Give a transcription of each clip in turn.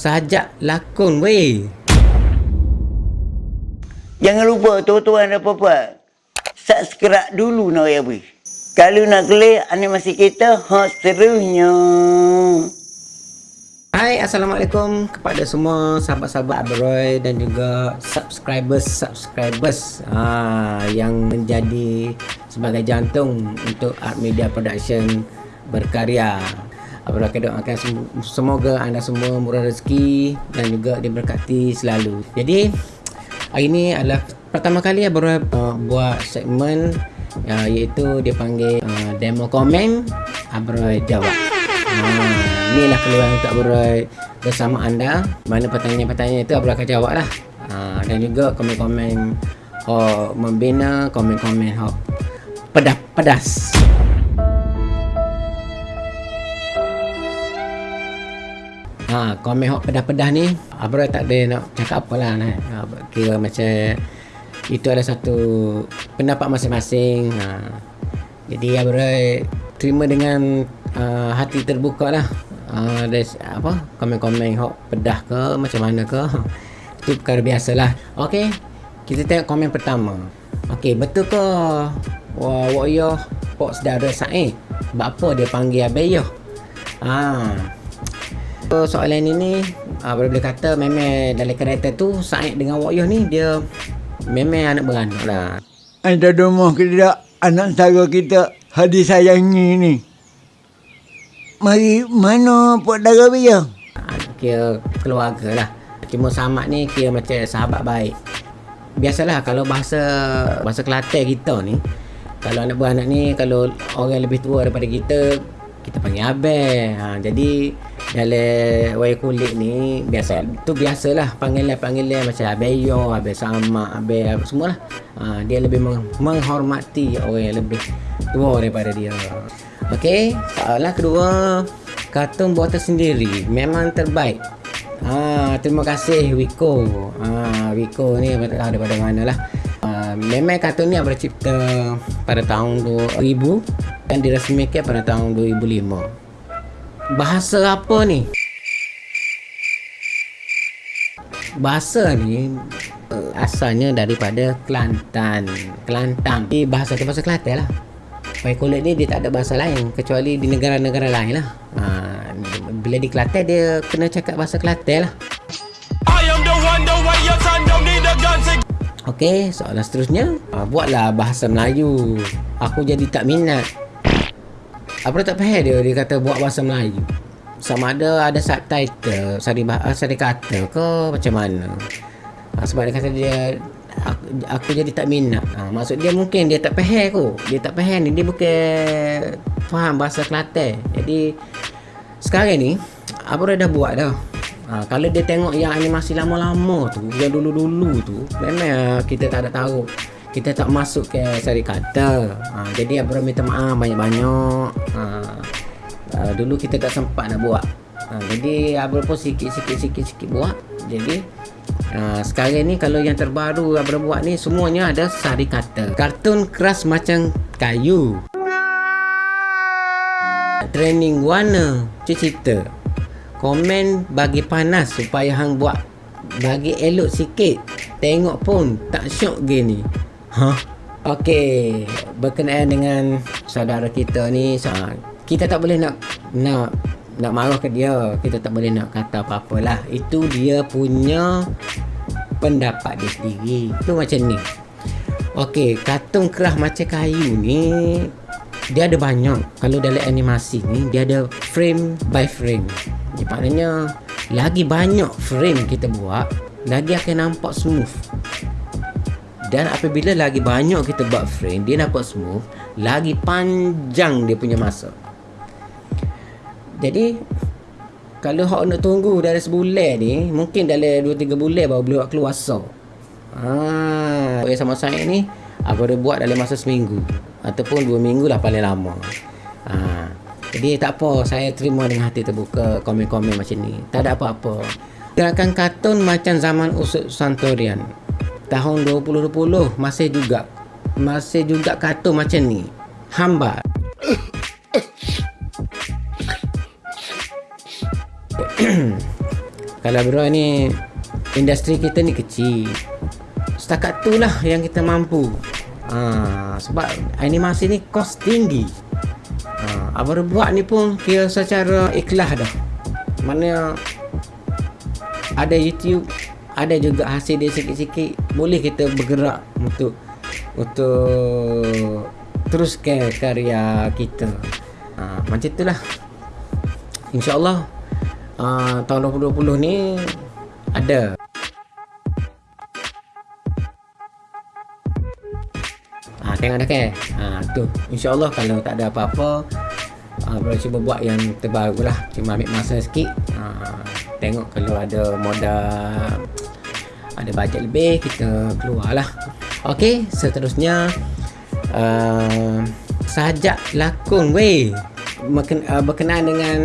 sajak lakon weh. Jangan lupa tuan-tuan dan puan Subscribe dulu nak ya bui. Kalau nak klik animasi kita, hot seterusnya. Hai, Assalamualaikum kepada semua sahabat-sahabat Abroy dan juga subscribers-subscribers ha, yang menjadi sebagai jantung untuk Art Media Production berkarya. Akan semoga anda semua murah rezeki dan juga diberkati selalu. Jadi, hari ini adalah pertama kali Abroy uh, buat segmen uh, iaitu dia panggil uh, demo komen Abroy jawab. Ha, inilah keluhan untuk Abroy bersama anda mana pertanyaan-pertanyaan itu Abroy akan jawab lah ha, dan juga komen-komen membina komen-komen oh, pedas-pedas ha, komen hok pedas-pedas ni Abroy tak ada nak cakap apa lah nah. Ha, kira macam itu adalah satu pendapat masing-masing ha. jadi Abroy terima dengan uh, hati terbuka lah. Uh, apa komen-komen hok pedah ke macam mana ke itu perkara biasalah okey kita tengok komen pertama. Okey betul ke? Wah wah yo pok saudara Said sebab apa dia panggil abeyo ha so, soalan ini uh, boleh boleh kata memang dalam kereta tu Said dengan Wak ni dia memang anak beranak lah ada rumah kita anak saudara kita hadis sayangi ni Mari mana Pok Dara Bia? Kira keluarga lah. Cuma Samad ni kira macam sahabat baik. Biasalah kalau bahasa bahasa Kelantan kita ni, kalau anak beranak ni, kalau orang lebih tua daripada kita, kita panggil abang. Ha, jadi dalam wayang kulit ni biasa tu biasalah panggilan-panggilan macam abeyo, abang sama, abang semua lah. Ha, dia lebih menghormati orang yang lebih tua daripada dia. Okey, soalan kedua, kartun buatan sendiri memang terbaik. Ha, terima kasih Wiko. Ha, Wiko ni tak tahu daripada mana lah. Ha, memang kartun ni bercipta pada tahun 2000 dan dirasmikan pada tahun 2005. Bahasa apa ni? Bahasa ni uh, asalnya daripada Kelantan. Kelantan. Ini bahasa tu bahasa Kelantan lah. Wayang kulit ni dia tak ada bahasa lain kecuali di negara-negara lain lah. Ha, bila di Kelantan dia kena cakap bahasa Kelantan lah. Okey, soalan seterusnya. Ha, buatlah bahasa Melayu. Aku jadi tak minat. Apa tak faham dia? Dia kata buat bahasa Melayu. Sama ada ada subtitle, sari, bahasa, sari kata ke macam mana. Ha, sebab dia kata dia aku, aku jadi tak minat. Ha, maksud dia mungkin dia tak faham aku. Dia tak faham ni. Dia bukan faham bahasa Kelantan. Jadi sekarang ni apa dah buat dah. Ha, kalau dia tengok yang animasi lama-lama tu, yang dulu-dulu tu, memang kita tak ada tahu. Kita tak masuk ke sari kata. Ha, jadi Abra minta maaf banyak-banyak. Ha, uh, dulu kita tak sempat nak buat. Ha, jadi Abra pun sikit-sikit-sikit-sikit buat. Jadi Ha, sekarang ni kalau yang terbaru Abra buat ni semuanya ada sari kata. Kartun keras macam kayu. Training warna cerita. Komen bagi panas supaya hang buat bagi elok sikit. Tengok pun tak syok gini. Ha? Okey, berkenaan dengan saudara kita ni, kita tak boleh nak nak nak marah ke dia. Kita tak boleh nak kata apa-apa lah. Itu dia punya pendapat dia sendiri. Tu macam ni. Okey, kartun kerah macam kayu ni dia ada banyak. Kalau dalam animasi ni dia ada frame by frame. Jadi maknanya lagi banyak frame kita buat lagi akan nampak smooth dan apabila lagi banyak kita buat frame dia nampak smooth lagi panjang dia punya masa jadi kalau hak nak tunggu dari sebulan ni, mungkin dalam 2 3 bulan baru boleh buat keluar so. Ha, yang sama saya ni aku dah buat dalam masa seminggu ataupun dua minggu lah paling lama. Ha, jadi tak apa, saya terima dengan hati terbuka komen-komen macam ni. Tak ada apa-apa. Gerakan kartun macam zaman usut Santorian. Tahun 2020 masih juga masih juga kartun macam ni. Hamba Kalau bro ni industri kita ni kecil. Setakat tu lah yang kita mampu. Ha, sebab animasi ni kos tinggi. Ha, abang buat ni pun kira secara ikhlas dah. Mana ada YouTube, ada juga hasil dia sikit-sikit, boleh kita bergerak untuk untuk teruskan karya kita. Ha, macam itulah. InsyaAllah uh, tahun 2020 ni ada. Ha, tengok dah kan? Ha, tu. InsyaAllah kalau tak ada apa-apa ha, Bro cuba buat yang terbaru lah Cuma ambil masa sikit. Ha, Tengok kalau ada modal Ada bajet lebih Kita keluar lah Ok seterusnya. Uh, Sajak lakon weh. Berken, uh, Berkenaan dengan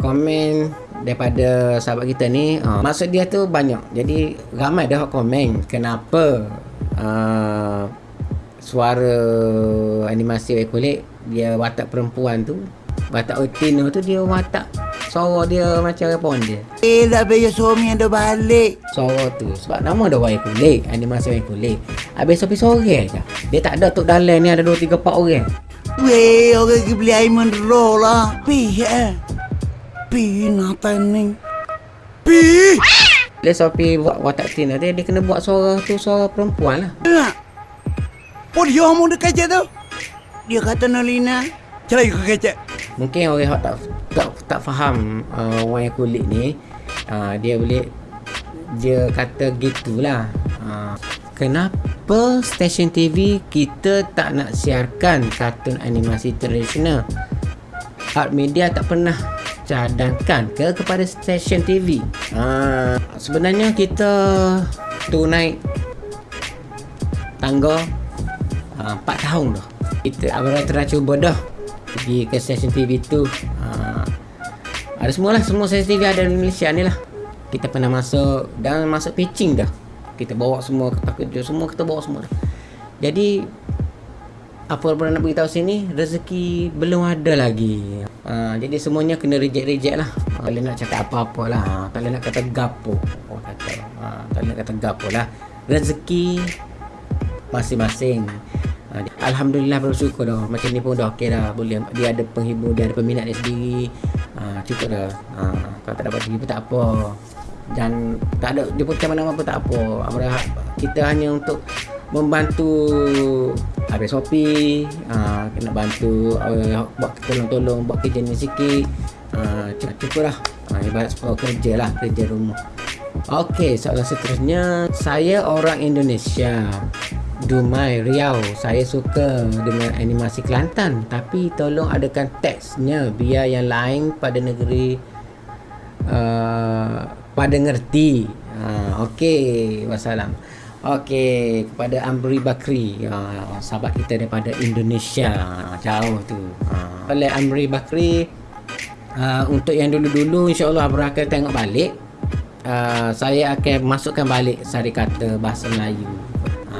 Komen Daripada sahabat kita ni. Uh, Maksud dia tu banyak. Jadi ramai dah komen Kenapa uh, suara animasi Wai Kulit dia watak perempuan tu watak Otino tu dia watak suara dia macam apa dia Eh, dah bayar suami ada balik. suara tu sebab nama dia Wai Kulit animasi Wai Kulit habis sopi sore je dia tak ada tok dalam ni ada 2 3 4 orang Weh, orang pergi beli air mineral lah. Pi, eh. Pi, natan ni. Pi! dia sopi buat watak Tina dia dia kena buat suara tu suara perempuan lah Dengar. Oh, dia omong dekat je tu. Dia kata Nolina. Cerai ke kecek. mungkin orang yang tak tak tak faham uh, Wai Kulit ni uh, dia boleh dia kata gitulah uh, kenapa stesen TV kita tak nak siarkan kartun animasi tradisional? Art media tak pernah cadangkan ke kepada stesen TV uh, sebenarnya kita tu naik tangga uh, 4 tahun dah. Kita abang telah cuba dah pergi ke stesen TV tu ada semualah semua stesen TV ada di Malaysia ni lah. Kita pernah masuk dan masuk pitching dah. Kita bawa semua kertas kerja semua kita bawa semua dah. Jadi apa yang nak beritahu sini rezeki belum ada lagi. Uh, jadi semuanya kena reject-reject lah. Uh, tak boleh nak cakap apa-apa lah. Uh, tak boleh nak kata gapo. Orang kata uh, tak boleh nak kata gapo lah. Rezeki masing-masing Ha, Alhamdulillah bersyukur dah. Macam ni pun dah okey dah. Boleh Dia ada penghibur Dia ada peminat dia sendiri. Ha, Cukup dah. Ha, Kalau tak dapat terhibur tak apa. Dan Tak ada Dia pun macam mana pun tak apa. Kita hanya untuk Membantu Habis Shopee. Ha, Kena bantu uh, Buat tolong-tolong Buat kerja ni sikit. Ha, Cukup dah. Ha, Ibarat sekolah kerja lah Kerja rumah. Okey, soalan seterusnya. Saya orang Indonesia Dumai, Riau. Saya suka dengan animasi Kelantan Tapi tolong adakan teksnya Biar yang lain pada negeri uh, Pada ngerti. Uh, Okey, wassalam. Okey, kepada Amri Bakri. Uh, Sahabat kita daripada Indonesia. Uh, Jauh tu. Uh, Oleh Amri Bakri uh, Untuk yang dulu-dulu InsyaAllah Abra akan tengok balik. Uh, Saya akan masukkan balik Sari kata bahasa Melayu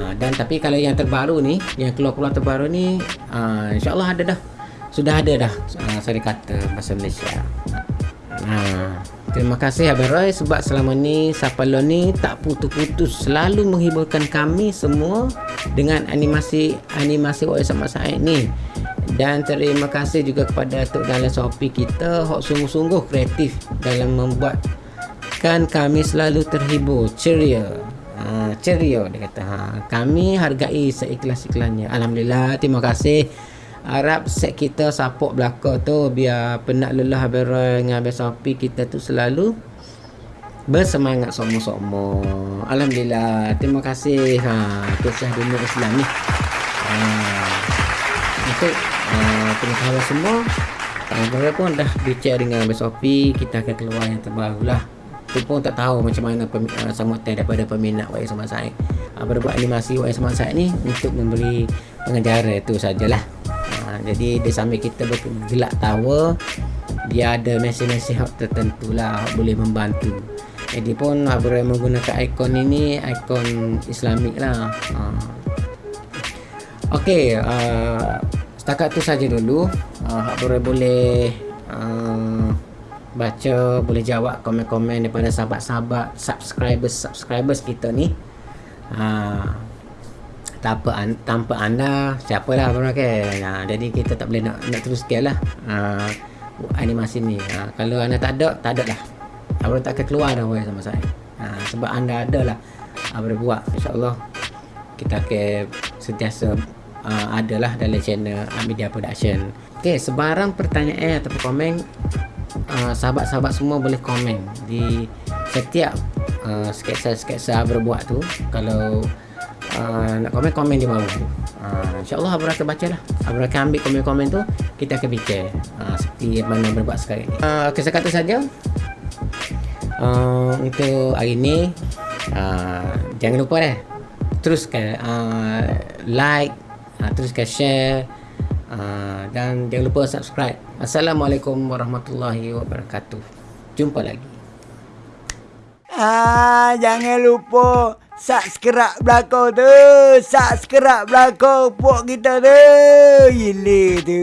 uh, Dan tapi kalau yang terbaru ni Yang keluar-keluar terbaru ni uh, InsyaAllah ada dah Sudah ada dah uh, Sari kata bahasa Malaysia uh, Terima kasih Abang Roy sebab selama ni Sapalon ni tak putus-putus selalu menghiburkan kami semua dengan animasi animasi Wai Sama Said ni. Dan terima kasih juga kepada Tok Dalam Shopee kita hok sungguh-sungguh kreatif dalam membuatkan kami selalu terhibur, ceria. Ha, ceria dia kata. Ha, kami hargai seikhlas-ikhlasnya. Alhamdulillah, terima kasih. Harap set kita support belakang tu biar penat lelah Roy dengan Abang Sopi kita tu selalu bersemangat semua-semua. Alhamdulillah. Terima kasih. Ha, kisah dunia Islam ni. Ha, untuk uh, pengetahuan semua Abang Roy pun dah bicara dengan Abang Sopi kita akan keluar yang terbaru lah tu pun tak tahu macam mana uh, sambutan daripada peminat YS Sama Said Abang buat animasi YS Sama Said ni untuk memberi pengajaran itu sajalah. Uh, jadi di samping kita bergelak tawa dia ada mesej-mesej tertentu lah boleh membantu. Jadi pun Abang Roy menggunakan ikon ini ikon Islamik lah uh, Okey, uh, setakat tu saja dulu. Uh, Hak Bore boleh uh, baca boleh jawab komen-komen daripada sahabat-sahabat subscribers subscribers kita ni. Ha, tanpa an, tanpa anda siapalah orang kan ha, jadi kita tak boleh nak nak teruskan lah. Ha, animasi ni. Ha, kalau anda tak ada tak ada lah. Abang tak akan keluar dah boleh sama saya. Ha, sebab anda ada lah. Abang buat. insyaAllah kita akan sentiasa uh, adalah dalam channel media production. Ok sebarang pertanyaan ataupun komen uh, sahabat-sahabat semua boleh komen di setiap uh, sketsa-sketsa berbuat tu. Kalau uh, nak komen komen di bawah. Tu uh, insyaAllah Abang akan baca lah Abang akan ambil komen-komen tu kita akan fikir uh, seperti mana berbuat sekarang ni. Uh, ok sekata saja. Uh, untuk hari ni uh, jangan lupa deh teruskan uh, like uh, teruskan share uh, dan jangan lupa subscribe Assalamualaikum warahmatullahi wabarakatuh jumpa lagi Ah, jangan lupa subscribe belakang tu. Subscribe belakang puak kita tu. Gila tu.